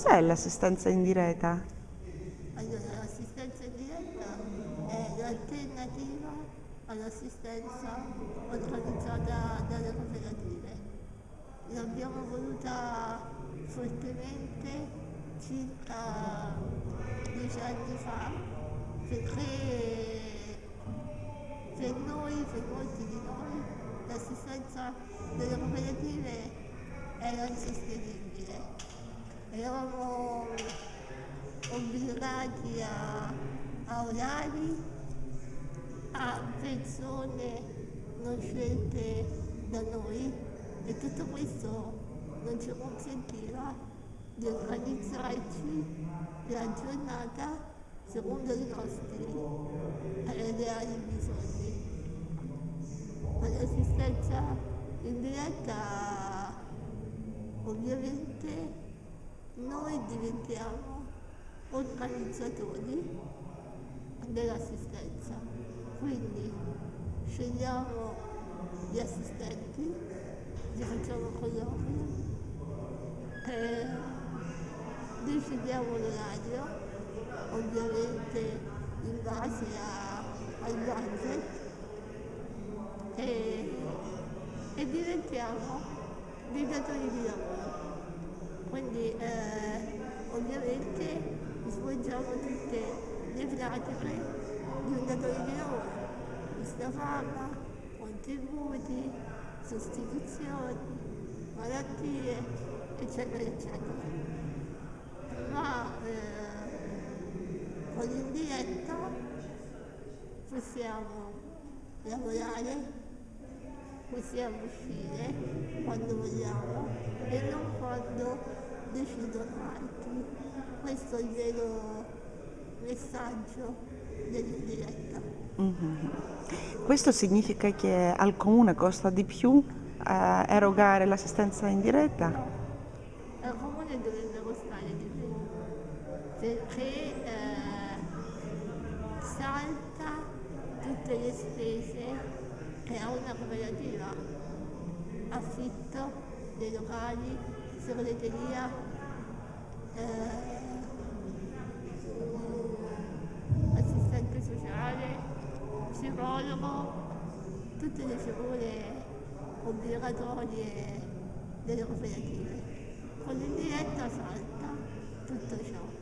Cos'è l'assistenza in diretta? Allora, l'assistenza in diretta è l'alternativa all'assistenza organizzata dalle cooperative. L'abbiamo voluta fortemente circa dieci anni fa perché per noi, per molti di noi, l'assistenza delle cooperative era insostenibile. Eravamo obbligati a, a orari, a persone non scelte da noi e tutto questo non ci consentiva di organizzarci la giornata secondo i nostri reali bisogni. Ma l'assistenza in diretta ovviamente noi diventiamo organizzatori dell'assistenza, quindi scegliamo gli assistenti, li facciamo colloqui, decidiamo l'orario, ovviamente in base a, al budget e, e diventiamo dei datori di lavoro. Quindi eh, ovviamente svolgiamo tutte le pratiche di un datore di lavoro, busta paga, contributi, sostituzioni, malattie, eccetera, eccetera. Ma eh, con l'indiretta possiamo lavorare, possiamo uscire quando vogliamo e non quando decidono altri. Questo è il vero messaggio dell'indiretta. Mhm. Questo significa che al comune costa di più eh, erogare l'assistenza in diretta? Al comune dovrebbe costare di più perché eh, salta tutte le spese ha una cooperativa, affitto dei locali, segreteria, eh, assistente sociale, psicologo, tutte le figure obbligatorie delle cooperative. Con l'indiretta salta tutto ciò.